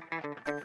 Thank you.